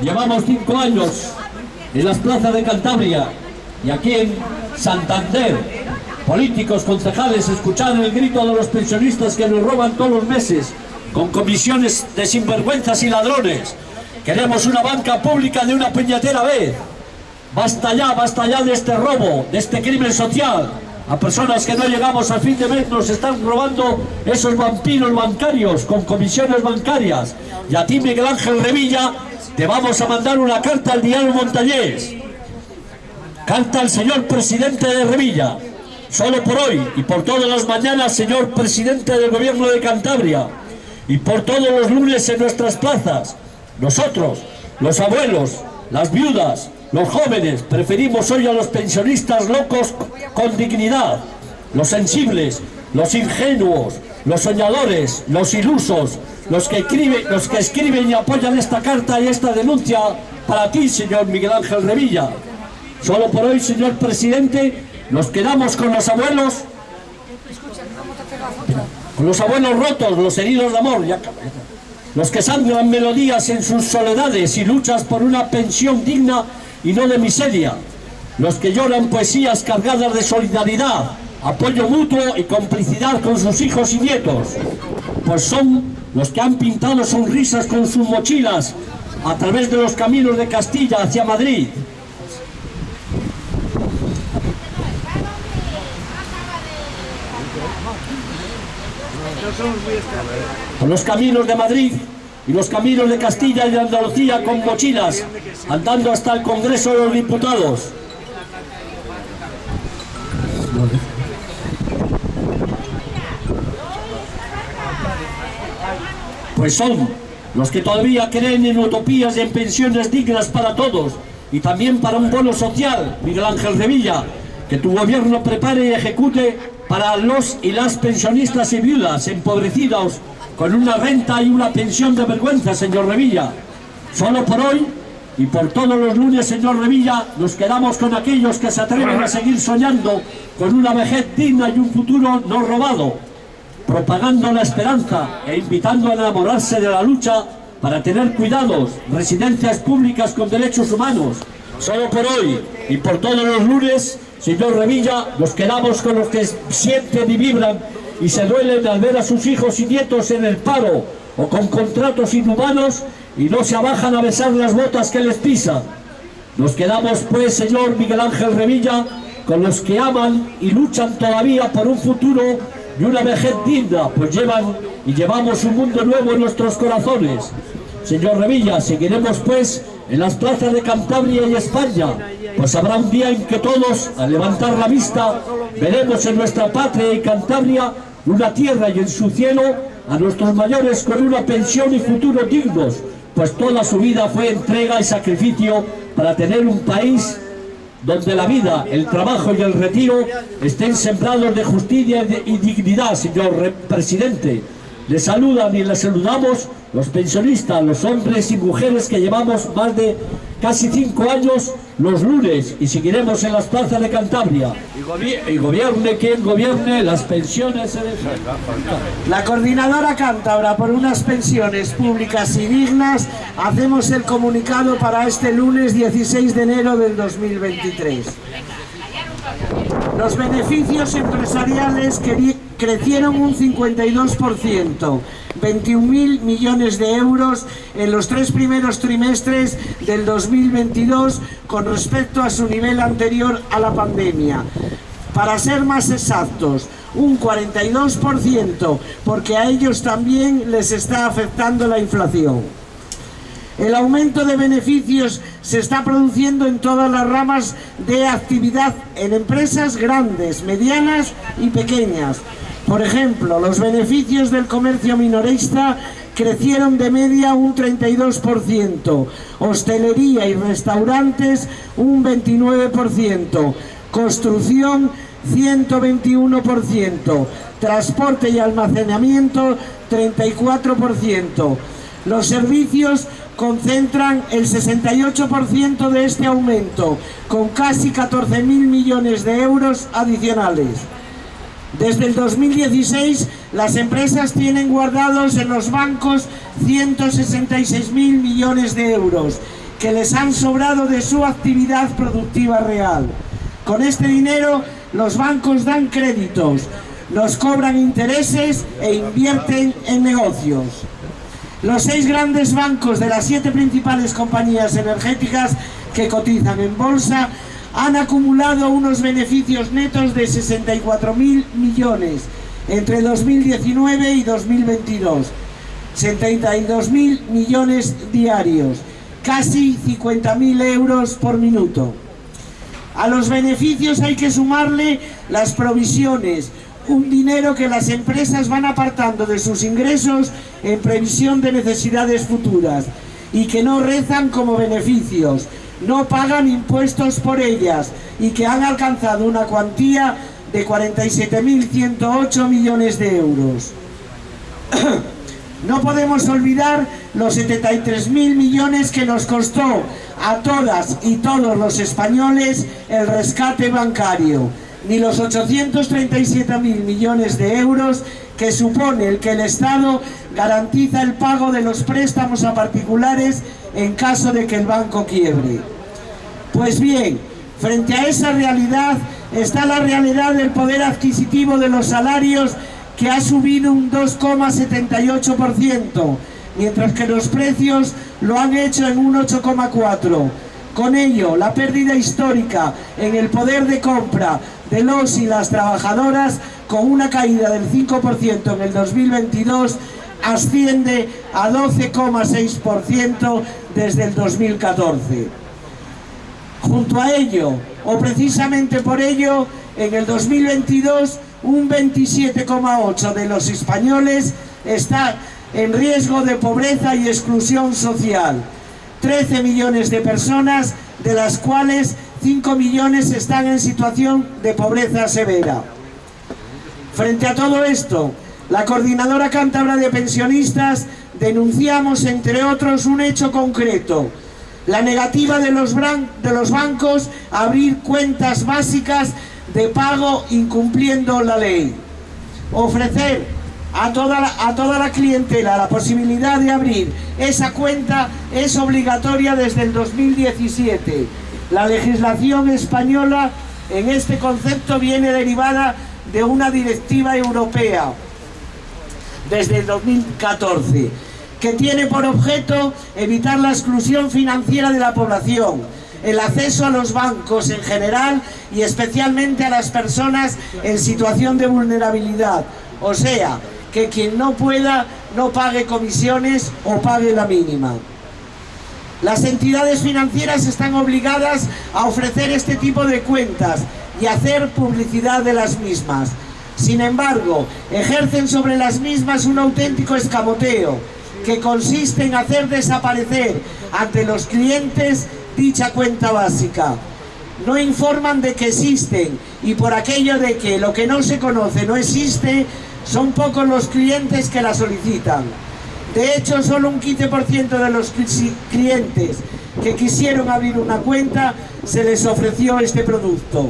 llevamos cinco años en las plazas de Cantabria y aquí en Santander, políticos, concejales, escuchar el grito de los pensionistas que nos roban todos los meses con comisiones de sinvergüenzas y ladrones. Queremos una banca pública de una puñetera vez. Basta ya, basta ya de este robo, de este crimen social. A personas que no llegamos al fin de mes nos están robando esos vampiros bancarios con comisiones bancarias. Y a ti, Miguel Ángel Revilla, te vamos a mandar una carta al diario Montañés. Carta al señor presidente de Revilla. Solo por hoy y por todas las mañanas, señor presidente del gobierno de Cantabria. Y por todos los lunes en nuestras plazas. Nosotros, los abuelos, las viudas, los jóvenes, preferimos hoy a los pensionistas locos con dignidad, los sensibles, los ingenuos, los soñadores, los ilusos, los que, escriben, los que escriben y apoyan esta carta y esta denuncia para ti, señor Miguel Ángel Revilla. Solo por hoy, señor presidente, nos quedamos con los abuelos, con los abuelos rotos, los heridos de amor, los que sangran melodías en sus soledades y luchas por una pensión digna y no de miseria, los que lloran poesías cargadas de solidaridad, apoyo mutuo y complicidad con sus hijos y nietos, pues son los que han pintado sonrisas con sus mochilas a través de los caminos de Castilla hacia Madrid. Con los caminos de Madrid y los caminos de Castilla y de Andalucía con mochilas, andando hasta el Congreso de los Diputados. Pues son los que todavía creen en utopías y en pensiones dignas para todos y también para un bono social, Miguel Ángel Revilla, que tu gobierno prepare y ejecute para los y las pensionistas y viudas empobrecidos con una renta y una pensión de vergüenza, señor Revilla. Solo por hoy y por todos los lunes, señor Revilla, nos quedamos con aquellos que se atreven a seguir soñando con una vejez digna y un futuro no robado, propagando la esperanza e invitando a enamorarse de la lucha para tener cuidados, residencias públicas con derechos humanos. Solo por hoy y por todos los lunes, señor Revilla, nos quedamos con los que sienten y vibran y se duelen al ver a sus hijos y nietos en el paro o con contratos inhumanos y no se abajan a besar las botas que les pisan. Nos quedamos pues, señor Miguel Ángel Revilla, con los que aman y luchan todavía por un futuro y una vejez digna, pues llevan y llevamos un mundo nuevo en nuestros corazones. Señor Revilla, seguiremos pues en las plazas de Cantabria y España, pues habrá un día en que todos, al levantar la vista, veremos en nuestra patria y Cantabria una tierra y en su cielo a nuestros mayores con una pensión y futuro dignos, pues toda su vida fue entrega y sacrificio para tener un país donde la vida, el trabajo y el retiro estén sembrados de justicia y dignidad, señor presidente. Le saludan y le saludamos los pensionistas, los hombres y mujeres que llevamos más de casi cinco años los lunes y seguiremos en las plazas de Cantabria. Y, gobierne quien gobierne, las pensiones se dejan. La coordinadora cántabra por unas pensiones públicas y dignas hacemos el comunicado para este lunes 16 de enero del 2023. Los beneficios empresariales crecieron un 52%, 21.000 millones de euros en los tres primeros trimestres del 2022 con respecto a su nivel anterior a la pandemia. Para ser más exactos, un 42% porque a ellos también les está afectando la inflación. El aumento de beneficios se está produciendo en todas las ramas de actividad en empresas grandes, medianas y pequeñas. Por ejemplo, los beneficios del comercio minorista crecieron de media un 32%, hostelería y restaurantes un 29%, construcción 121%, transporte y almacenamiento 34%. Los servicios concentran el 68% de este aumento, con casi 14.000 millones de euros adicionales. Desde el 2016, las empresas tienen guardados en los bancos 166.000 millones de euros que les han sobrado de su actividad productiva real. Con este dinero los bancos dan créditos, nos cobran intereses e invierten en negocios. Los seis grandes bancos de las siete principales compañías energéticas que cotizan en bolsa han acumulado unos beneficios netos de 64.000 millones entre 2019 y 2022. 72.000 millones diarios, casi 50.000 euros por minuto. A los beneficios hay que sumarle las provisiones, un dinero que las empresas van apartando de sus ingresos en previsión de necesidades futuras y que no rezan como beneficios, no pagan impuestos por ellas y que han alcanzado una cuantía de 47.108 millones de euros. No podemos olvidar los 73.000 millones que nos costó a todas y todos los españoles el rescate bancario, ni los 837.000 millones de euros que supone el que el Estado garantiza el pago de los préstamos a particulares en caso de que el banco quiebre. Pues bien, frente a esa realidad está la realidad del poder adquisitivo de los salarios que ha subido un 2,78%, mientras que los precios lo han hecho en un 8,4%. Con ello, la pérdida histórica en el poder de compra de los y las trabajadoras, con una caída del 5% en el 2022, asciende a 12,6% desde el 2014. Junto a ello, o precisamente por ello, en el 2022 un 27,8% de los españoles está en riesgo de pobreza y exclusión social. 13 millones de personas, de las cuales 5 millones están en situación de pobreza severa. Frente a todo esto, la Coordinadora Cántabra de Pensionistas denunciamos, entre otros, un hecho concreto, la negativa de los, bancos a abrir cuentas básicas de pago incumpliendo la ley. Ofrecer a toda, la, a toda la clientela la posibilidad de abrir esa cuenta es obligatoria desde el 2017. La legislación española en este concepto viene derivada de una directiva europea desde el 2014 que tiene por objeto evitar la exclusión financiera de la población, el acceso a los bancos en general y especialmente a las personas en situación de vulnerabilidad. O sea, que quien no pueda no pague comisiones o pague la mínima. Las entidades financieras están obligadas a ofrecer este tipo de cuentas y hacer publicidad de las mismas. Sin embargo, ejercen sobre las mismas un auténtico escamoteo, que consiste en hacer desaparecer ante los clientes dicha cuenta básica. No informan de que existen y por aquello de que lo que no se conoce no existe, son pocos los clientes que la solicitan. De hecho, solo un 15% de los clientes que quisieron abrir una cuenta se les ofreció este producto.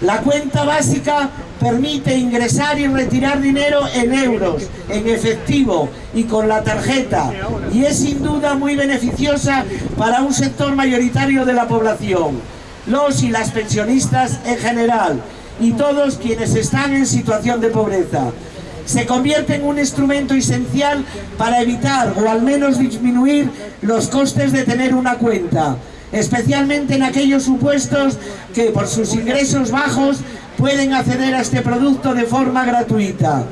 La cuenta básica permite ingresar y retirar dinero en euros, en efectivo y con la tarjeta y es sin duda muy beneficiosa para un sector mayoritario de la población, los y las pensionistas en general y todos quienes están en situación de pobreza. Se convierte en un instrumento esencial para evitar o al menos disminuir los costes de tener una cuenta, especialmente en aquellos supuestos que por sus ingresos bajos pueden acceder a este producto de forma gratuita.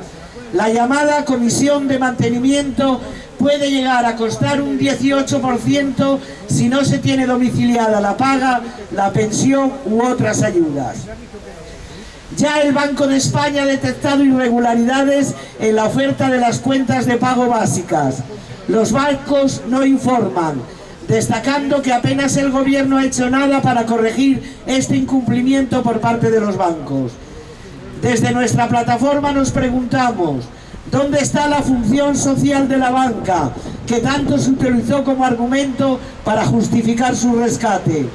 La llamada comisión de mantenimiento puede llegar a costar un 18% si no se tiene domiciliada la paga, la pensión u otras ayudas. Ya el Banco de España ha detectado irregularidades en la oferta de las cuentas de pago básicas. Los bancos no informan, destacando que apenas el gobierno ha hecho nada para corregir este incumplimiento por parte de los bancos. Desde nuestra plataforma nos preguntamos, ¿dónde está la función social de la banca, que tanto se utilizó como argumento para justificar su rescate?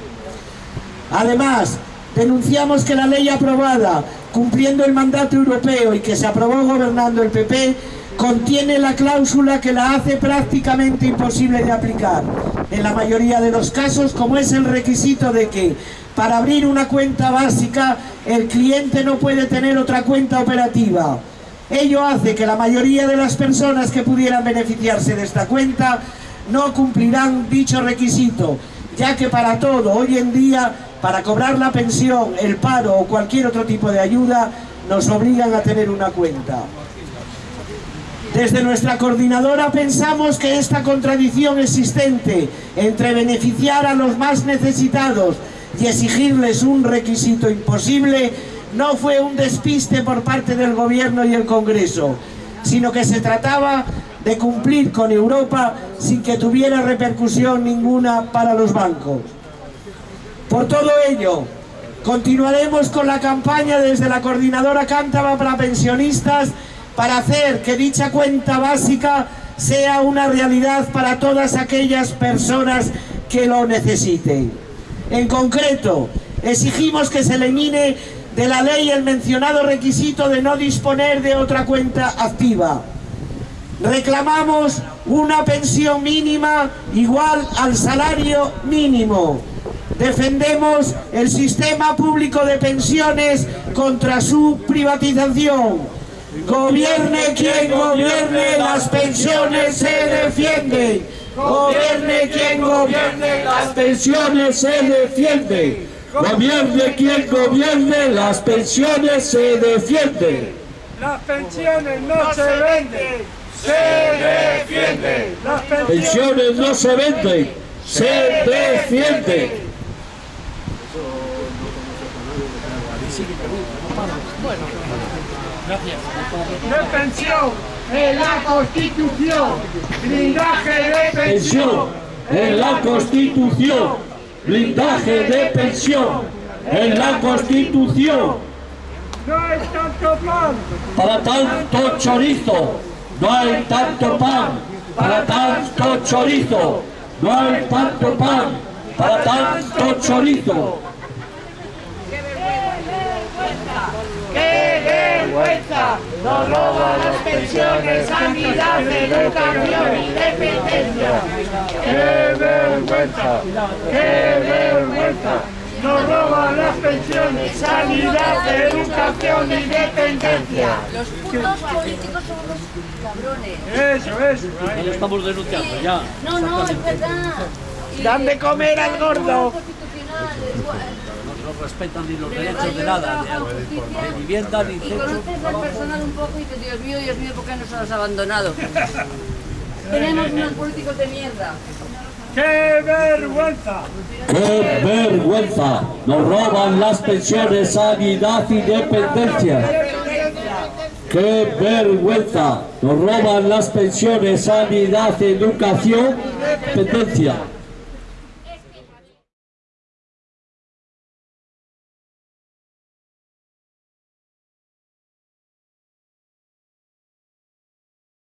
Además, denunciamos que la ley aprobada, cumpliendo el mandato europeo y que se aprobó gobernando el PP, contiene la cláusula que la hace prácticamente imposible de aplicar. En la mayoría de los casos, como es el requisito de que para abrir una cuenta básica el cliente no puede tener otra cuenta operativa. Ello hace que la mayoría de las personas que pudieran beneficiarse de esta cuenta no cumplirán dicho requisito, ya que para todo, hoy en día, para cobrar la pensión, el paro o cualquier otro tipo de ayuda, nos obligan a tener una cuenta. Desde nuestra coordinadora pensamos que esta contradicción existente entre beneficiar a los más necesitados y exigirles un requisito imposible no fue un despiste por parte del Gobierno y el Congreso, sino que se trataba de cumplir con Europa sin que tuviera repercusión ninguna para los bancos. Por todo ello, continuaremos con la campaña desde la Coordinadora Cántaba para Pensionistas para hacer que dicha cuenta básica sea una realidad para todas aquellas personas que lo necesiten. En concreto, exigimos que se elimine de la ley el mencionado requisito de no disponer de otra cuenta activa. Reclamamos una pensión mínima igual al salario mínimo. Defendemos el sistema público de pensiones contra su privatización Gobierne quien gobierne, las pensiones se defienden. Gobierne quien gobierne, las pensiones se defienden. Gobierne quien gobierne, las pensiones se defienden. Las pensiones no se venden, se defienden. Las pensiones no se venden, se defienden. Gracias. De pensión en la Constitución. Blindaje de pensión en la Constitución. Blindaje de pensión en la Constitución. No hay tanto pan. Para tanto chorizo. No hay tanto pan. Para tanto chorizo. No hay tanto pan. Para tanto chorizo. Nos roban las pensiones, sanidad, educación y dependencia. ¡Qué vergüenza! ¡Qué vergüenza! Nos roban las pensiones, sanidad, educación y dependencia. Los putos políticos son los cabrones. Eso, eso. Ya lo estamos denunciando, ya. No, no, es verdad. Dan de comer al gordo respetan ni los derechos de nada, de, vivienda, ni techo. Y conoces al personal un poco y dices, Dios mío, Dios mío, ¿por qué nos has abandonado? Tenemos unos políticos de mierda. ¡Qué vergüenza! ¡Qué vergüenza! Nos roban las pensiones, sanidad y dependencia. ¡Qué vergüenza! Nos roban las pensiones, sanidad, educación, dependencia.